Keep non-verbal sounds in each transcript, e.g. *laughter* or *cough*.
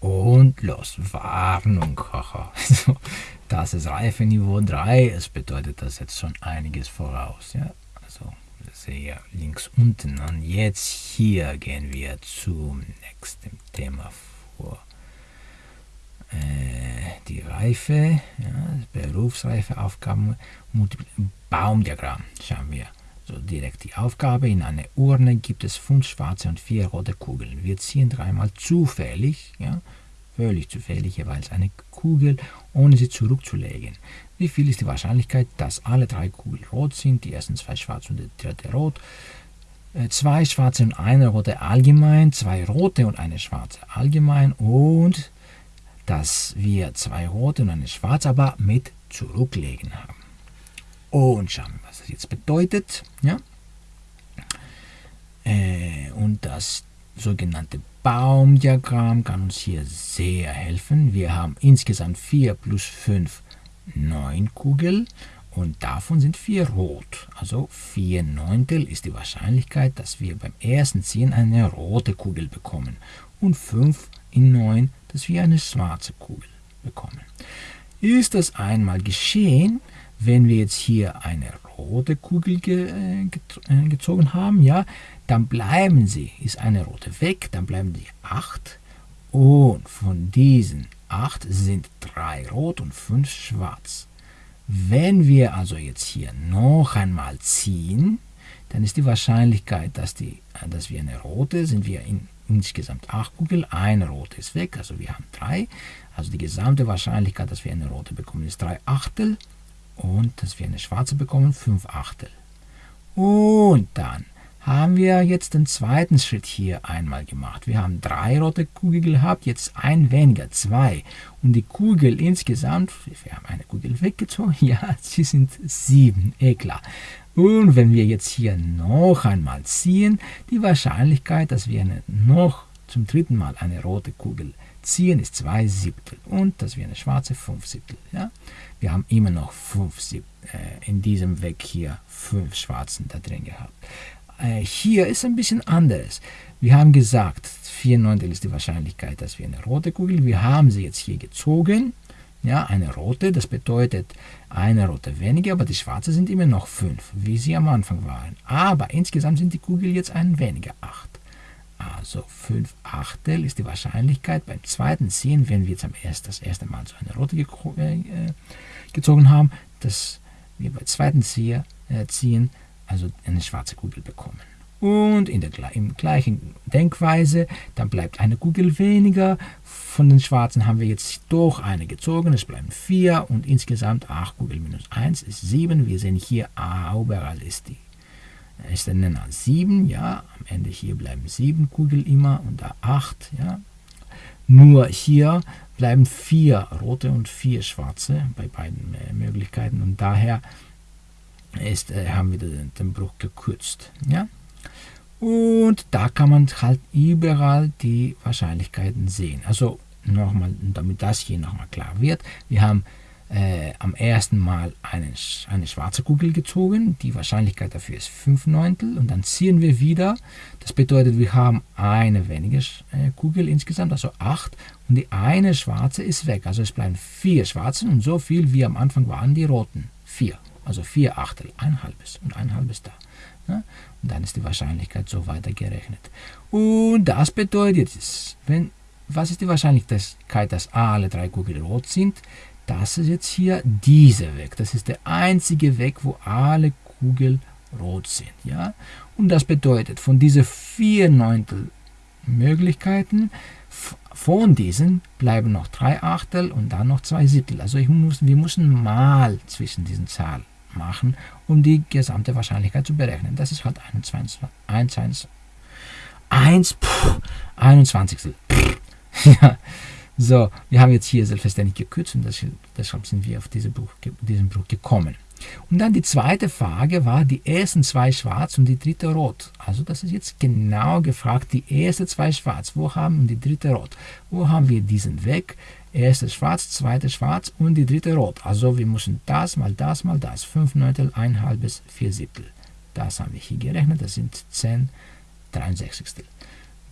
Und los, Warnung, haha. *laughs* das ist Reifeniveau 3, es bedeutet das jetzt schon einiges voraus. Ja? Also sehe links unten. Und jetzt hier gehen wir zum nächsten Thema vor. Äh, die Reife, ja, Berufsreife, Aufgaben, Baumdiagramm, schauen wir. So direkt die Aufgabe. In einer Urne gibt es fünf schwarze und vier rote Kugeln. Wir ziehen dreimal zufällig, ja, völlig zufällig jeweils eine Kugel, ohne sie zurückzulegen. Wie viel ist die Wahrscheinlichkeit, dass alle drei Kugeln rot sind? Die ersten zwei schwarz und die dritte rot. Äh, zwei schwarze und eine rote allgemein, zwei rote und eine schwarze allgemein und dass wir zwei rote und eine schwarze aber mit zurücklegen haben. Und schauen wir, was das jetzt bedeutet. Ja? Äh, und das sogenannte Baumdiagramm kann uns hier sehr helfen. Wir haben insgesamt 4 plus 5, 9 Kugeln und davon sind 4 rot. Also 4 Neuntel ist die Wahrscheinlichkeit, dass wir beim ersten Ziehen eine rote Kugel bekommen und 5 in 9, dass wir eine schwarze Kugel bekommen. Ist das einmal geschehen, wenn wir jetzt hier eine rote Kugel ge, äh, äh, gezogen haben, ja, dann bleiben sie, ist eine rote weg, dann bleiben die 8 und von diesen 8 sind 3 rot und 5 schwarz. Wenn wir also jetzt hier noch einmal ziehen, dann ist die Wahrscheinlichkeit, dass, die, äh, dass wir eine rote, sind wir in insgesamt 8 Kugeln, eine rote ist weg, also wir haben 3. Also die gesamte Wahrscheinlichkeit, dass wir eine rote bekommen, ist 3 Achtel und dass wir eine schwarze bekommen, 5 Achtel. Und dann haben wir jetzt den zweiten Schritt hier einmal gemacht. Wir haben drei rote Kugeln gehabt, jetzt ein weniger, zwei. Und die Kugel insgesamt, wir haben eine Kugel weggezogen, *laughs* ja, sie sind sieben, eh klar. Und wenn wir jetzt hier noch einmal ziehen, die Wahrscheinlichkeit, dass wir eine, noch zum dritten Mal eine rote Kugel ziehen, ist 2 Siebtel. Und dass wir eine schwarze 5 Siebtel. Ja? Wir haben immer noch 5 Siebtel, äh, in diesem Weg hier 5 Schwarzen da drin gehabt. Äh, hier ist ein bisschen anderes. Wir haben gesagt, 4 Neuntel ist die Wahrscheinlichkeit, dass wir eine rote Kugel, wir haben sie jetzt hier gezogen, ja, eine rote, das bedeutet eine rote weniger, aber die schwarze sind immer noch 5, wie sie am Anfang waren. Aber insgesamt sind die Kugeln jetzt ein weniger, 8. Also 5 Achtel ist die Wahrscheinlichkeit beim zweiten Ziehen, wenn wir jetzt das erste Mal so eine rote äh, gezogen haben, dass wir beim zweiten Ziehen, äh, Ziehen also eine schwarze Kugel bekommen. Und in der im gleichen Denkweise, dann bleibt eine Kugel weniger. Von den schwarzen haben wir jetzt doch eine gezogen, es bleiben 4 und insgesamt 8 Kugeln minus 1 ist 7. Wir sehen hier, ah, überall ist die ist der Nenner 7, ja, am Ende hier bleiben 7 Kugeln immer und da 8, ja. Nur hier bleiben 4 rote und 4 schwarze bei beiden äh, Möglichkeiten und daher ist, äh, haben wir den, den Bruch gekürzt. Ja? Und da kann man halt überall die Wahrscheinlichkeiten sehen. Also nochmal, damit das hier nochmal klar wird, wir haben äh, am ersten Mal eine, eine schwarze Kugel gezogen. Die Wahrscheinlichkeit dafür ist 5 Neuntel. Und dann ziehen wir wieder. Das bedeutet, wir haben eine weniger äh, Kugel insgesamt, also 8. Und die eine schwarze ist weg. Also es bleiben vier schwarze und so viel wie am Anfang waren die roten. 4 also 4 Achtel, ein halbes und ein halbes da. Ja? Und dann ist die Wahrscheinlichkeit so weiter gerechnet. Und das bedeutet, wenn, was ist die Wahrscheinlichkeit, dass alle drei Kugeln rot sind? Das ist jetzt hier dieser Weg. Das ist der einzige Weg, wo alle Kugeln rot sind. Ja? Und das bedeutet, von diesen vier Neuntel Möglichkeiten, von diesen bleiben noch drei Achtel und dann noch zwei Siebtel. Also muss, wir müssen mal zwischen diesen Zahlen machen, um die gesamte Wahrscheinlichkeit zu berechnen. Das ist halt 21. 1, 1, 1 pff, 21. Pff, *laughs* ja. So, wir haben jetzt hier selbstverständlich gekürzt und deshalb sind wir auf diese Bruch, diesen Bruch gekommen. Und dann die zweite Frage war die ersten zwei schwarz und die dritte rot. Also das ist jetzt genau gefragt, die erste zwei schwarz, wo haben wir die dritte rot? Wo haben wir diesen Weg? Erste schwarz, zweite schwarz und die dritte rot. Also wir müssen das mal das mal das. 5 Neuntel, 1 halbes, 4 Siebtel. Das haben wir hier gerechnet, das sind 10 63.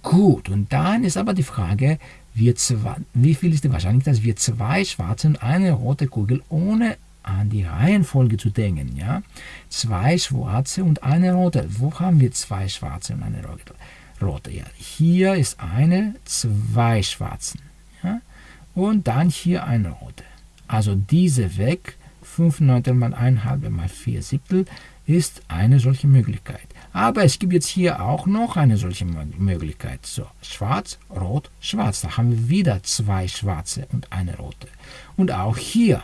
Gut, und dann ist aber die Frage, wir zwei, wie viel ist die Wahrscheinlichkeit, dass wir zwei schwarze und eine rote Kugel ohne an die Reihenfolge zu denken. Ja? Zwei schwarze und eine rote. Wo haben wir zwei schwarze und eine rote? Ja, hier ist eine, zwei schwarzen. Ja? Und dann hier eine rote. Also diese weg, 5 Neuntel mal 1 halbe mal 4 Siebtel, ist eine solche Möglichkeit. Aber es gibt jetzt hier auch noch eine solche Möglichkeit. So, schwarz, rot, schwarz. Da haben wir wieder zwei schwarze und eine rote. Und auch hier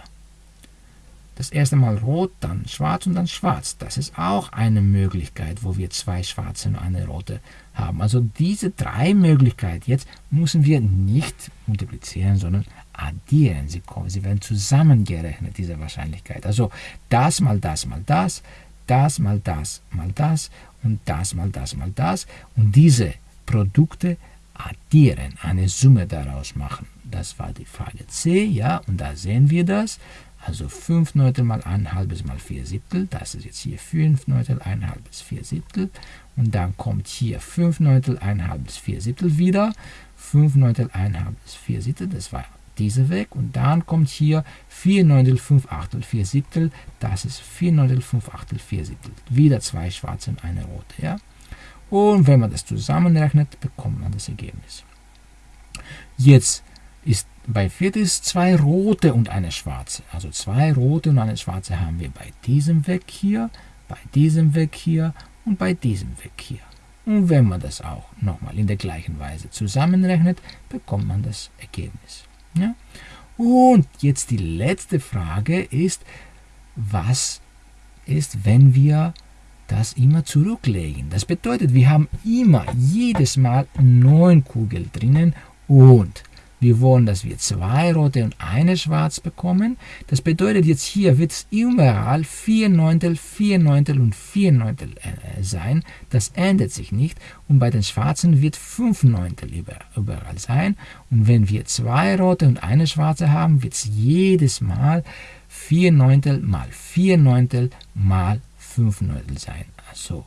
das erste Mal rot, dann schwarz und dann schwarz. Das ist auch eine Möglichkeit, wo wir zwei schwarze und eine rote haben. Also diese drei Möglichkeiten jetzt müssen wir nicht multiplizieren, sondern addieren. Sie, kommen, sie werden zusammengerechnet, diese Wahrscheinlichkeit. Also das mal das mal das, das mal das mal das und das mal das mal das. Und diese Produkte addieren, eine Summe daraus machen. Das war die Frage C, ja, und da sehen wir das. Also 5 Neuntel mal 1 halbes mal 4 Siebtel, das ist jetzt hier 5 Neuntel 1 halbes 4 Siebtel. Und dann kommt hier 5 Neuntel 1 halbes 4 Siebtel wieder. 5 Neuntel 1 halbes 4 Siebtel, das war diese weg. Und dann kommt hier 4 Neuntel 5 Achtel 4 Siebtel, das ist 4 Neuntel 5 Achtel 4 Siebtel. Wieder zwei schwarze und eine rote. Ja? Und wenn man das zusammenrechnet, bekommt man das Ergebnis. Jetzt ist bei Viertes zwei rote und eine schwarze. Also zwei rote und eine schwarze haben wir bei diesem Weg hier, bei diesem Weg hier und bei diesem Weg hier. Und wenn man das auch nochmal in der gleichen Weise zusammenrechnet, bekommt man das Ergebnis. Ja? Und jetzt die letzte Frage ist, was ist, wenn wir das immer zurücklegen? Das bedeutet, wir haben immer jedes Mal neun Kugeln drinnen und wir wollen, dass wir zwei rote und eine schwarz bekommen. Das bedeutet, jetzt hier wird es überall 4 Neuntel, 4 Neuntel und 4 Neuntel äh, sein. Das ändert sich nicht. Und bei den schwarzen wird 5 Neuntel überall sein. Und wenn wir zwei rote und eine schwarze haben, wird es jedes Mal 4 Neuntel mal 4 Neuntel mal 5 Neuntel sein. Also,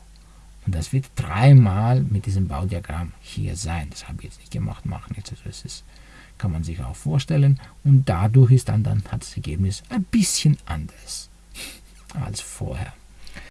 und das wird dreimal mit diesem Baudiagramm hier sein. Das habe ich jetzt nicht gemacht, machen jetzt. Also es ist kann man sich auch vorstellen. Und dadurch ist dann, dann das Ergebnis ein bisschen anders als vorher.